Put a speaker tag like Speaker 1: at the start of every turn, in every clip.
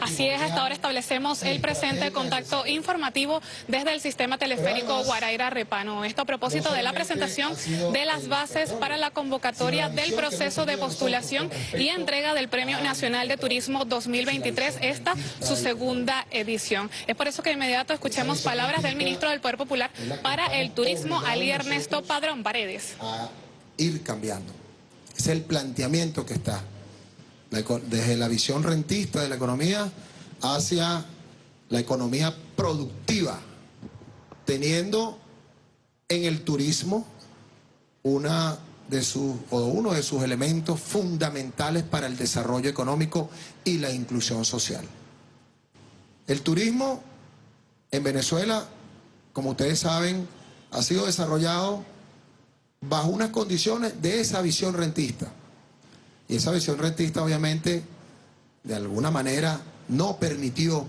Speaker 1: Así es, hasta ahora establecemos el presente contacto informativo desde el sistema teleférico Guaraira Repano. Esto a propósito de la presentación de las bases para la convocatoria del proceso de postulación y entrega del Premio Nacional de Turismo 2023, esta su segunda edición. Es por eso que de inmediato escuchemos palabras del ministro del Poder Popular para el Turismo, Ali Ernesto Padrón Paredes.
Speaker 2: A ir cambiando. Es el planteamiento que está desde la visión rentista de la economía hacia la economía productiva, teniendo en el turismo una de sus, o uno de sus elementos fundamentales para el desarrollo económico y la inclusión social. El turismo en Venezuela, como ustedes saben, ha sido desarrollado bajo unas condiciones de esa visión rentista. Y esa visión rentista obviamente de alguna manera no permitió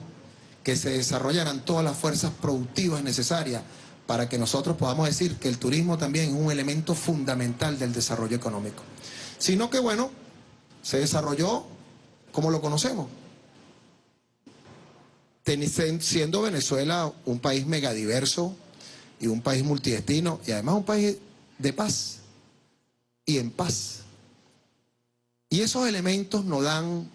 Speaker 2: que se desarrollaran todas las fuerzas productivas necesarias para que nosotros podamos decir que el turismo también es un elemento fundamental del desarrollo económico. Sino que bueno, se desarrolló como lo conocemos. Siendo Venezuela un país megadiverso y un país multidestino y además un país de paz y en paz. Y esos elementos nos dan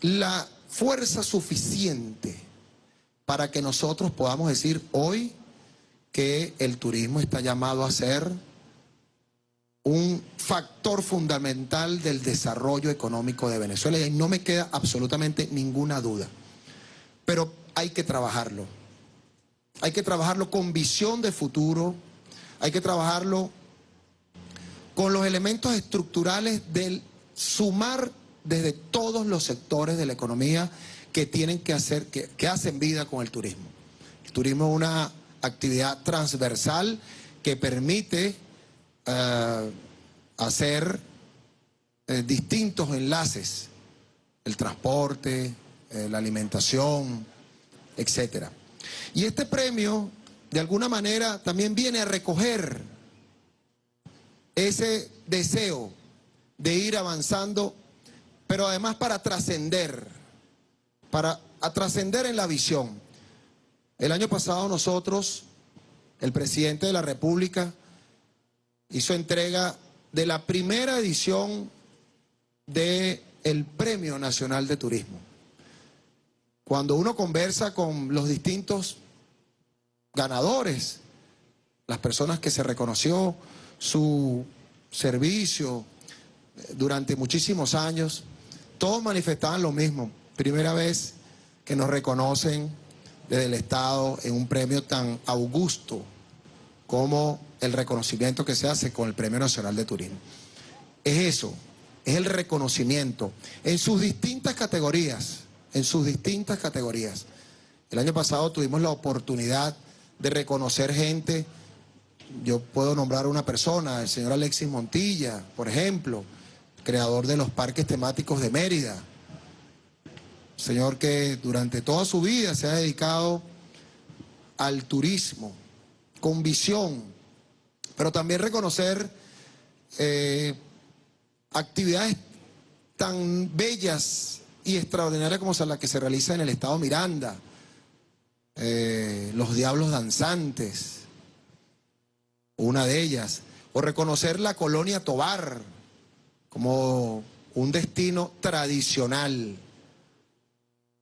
Speaker 2: la fuerza suficiente para que nosotros podamos decir hoy que el turismo está llamado a ser un factor fundamental del desarrollo económico de Venezuela y no me queda absolutamente ninguna duda. Pero hay que trabajarlo. Hay que trabajarlo con visión de futuro, hay que trabajarlo con los elementos estructurales del sumar desde todos los sectores de la economía que tienen que hacer, que, hacen vida con el turismo. El turismo es una actividad transversal que permite eh, hacer eh, distintos enlaces, el transporte, eh, la alimentación, etcétera. Y este premio, de alguna manera, también viene a recoger ese deseo de ir avanzando, pero además para trascender, para trascender en la visión. El año pasado nosotros, el presidente de la República, hizo entrega de la primera edición del el Premio Nacional de Turismo. Cuando uno conversa con los distintos ganadores, las personas que se reconoció, su servicio eh, durante muchísimos años, todos manifestaban lo mismo. Primera vez que nos reconocen desde el Estado en un premio tan augusto como el reconocimiento que se hace con el Premio Nacional de Turismo. Es eso, es el reconocimiento en sus distintas categorías, en sus distintas categorías. El año pasado tuvimos la oportunidad de reconocer gente yo puedo nombrar a una persona, el señor Alexis Montilla, por ejemplo, creador de los parques temáticos de Mérida. Señor que durante toda su vida se ha dedicado al turismo, con visión, pero también reconocer eh, actividades tan bellas y extraordinarias como las que se realiza en el estado Miranda, eh, los diablos danzantes, una de ellas, o reconocer la colonia Tobar como un destino tradicional.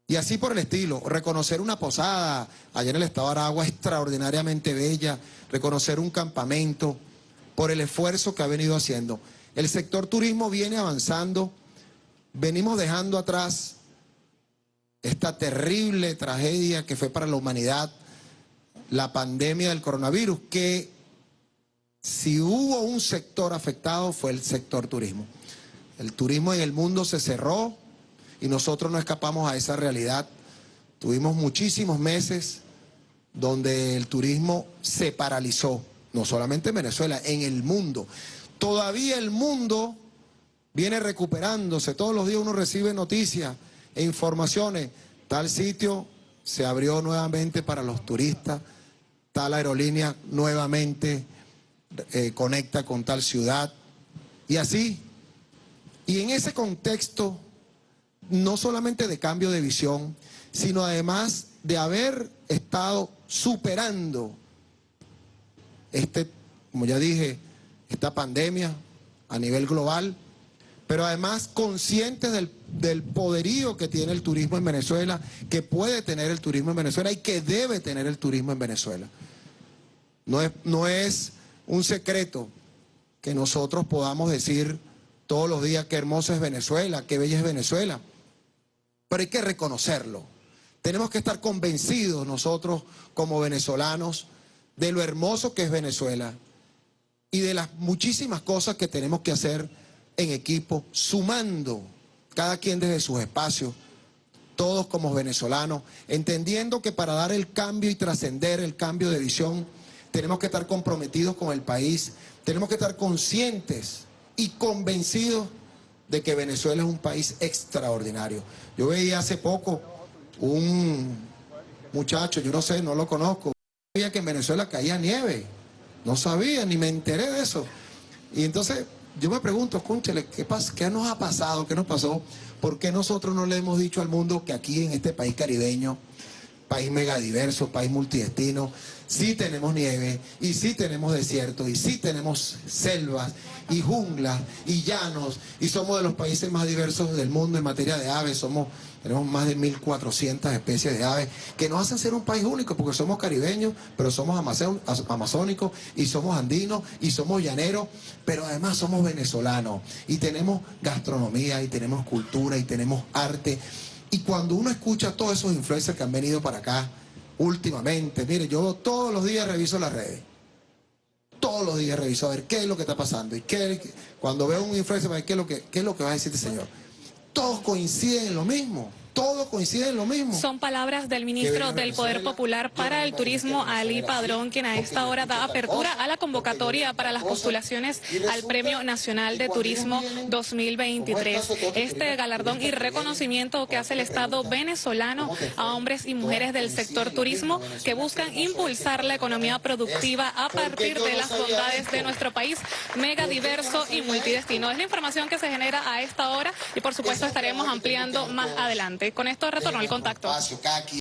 Speaker 2: Y así por el estilo, reconocer una posada allá en el estado de Aragua extraordinariamente bella, reconocer un campamento por el esfuerzo que ha venido haciendo. El sector turismo viene avanzando, venimos dejando atrás esta terrible tragedia que fue para la humanidad, la pandemia del coronavirus, que si hubo un sector afectado fue el sector turismo. El turismo en el mundo se cerró y nosotros no escapamos a esa realidad. Tuvimos muchísimos meses donde el turismo se paralizó, no solamente en Venezuela, en el mundo. Todavía el mundo viene recuperándose, todos los días uno recibe noticias e informaciones. Tal sitio se abrió nuevamente para los turistas, tal aerolínea nuevamente eh, conecta con tal ciudad. Y así, Y en ese contexto, no solamente de cambio de visión, sino además de haber estado superando este, como ya dije, esta pandemia a nivel global, pero además conscientes del, del, poderío que tiene el turismo en Venezuela, que puede tener el turismo en Venezuela y que debe tener el turismo en Venezuela. No es, no es un secreto que nosotros podamos decir todos los días qué hermoso es Venezuela, qué bella es Venezuela, pero hay que reconocerlo. Tenemos que estar convencidos nosotros como venezolanos de lo hermoso que es Venezuela y de las muchísimas cosas que tenemos que hacer en equipo, sumando cada quien desde sus espacios, todos como venezolanos, entendiendo que para dar el cambio y trascender el cambio de visión, tenemos que estar comprometidos con el país, tenemos que estar conscientes y convencidos de que Venezuela es un país extraordinario. Yo veía hace poco un muchacho, yo no sé, no lo conozco, sabía que en Venezuela caía nieve, no sabía, ni me enteré de eso. Y entonces yo me pregunto, cónchale, ¿qué? ¿qué nos ha pasado? ¿Qué nos pasó? ¿Por qué nosotros no le hemos dicho al mundo que aquí en este país caribeño, país megadiverso, país multidestino, sí tenemos nieve, y sí tenemos desiertos, y sí tenemos selvas, y junglas, y llanos, y somos de los países más diversos del mundo en materia de aves, somos tenemos más de 1.400 especies de aves que nos hacen ser un país único porque somos caribeños, pero somos amazónicos y somos andinos y somos llaneros, pero además somos venezolanos y tenemos gastronomía y tenemos cultura y tenemos arte. Y cuando uno escucha todos esos influencers que han venido para acá últimamente, mire, yo todos los días reviso las redes. Todos los días reviso a ver qué es lo que está pasando. Y qué, cuando veo un influencer, ¿qué es lo que, qué es lo que va a decir este señor? todos coinciden en lo mismo todo coincide en lo mismo.
Speaker 1: Son palabras del ministro del Poder Popular para el Turismo, Ali Padrón, quien a esta hora da apertura a la convocatoria para las postulaciones al Premio Nacional de Turismo 2023. Este galardón y reconocimiento que hace el Estado venezolano a hombres y mujeres del sector turismo que buscan impulsar la economía productiva a partir de las bondades de nuestro país mega diverso y multidestino. Es la información que se genera a esta hora y por supuesto estaremos ampliando más adelante. Con esto retorno el contacto.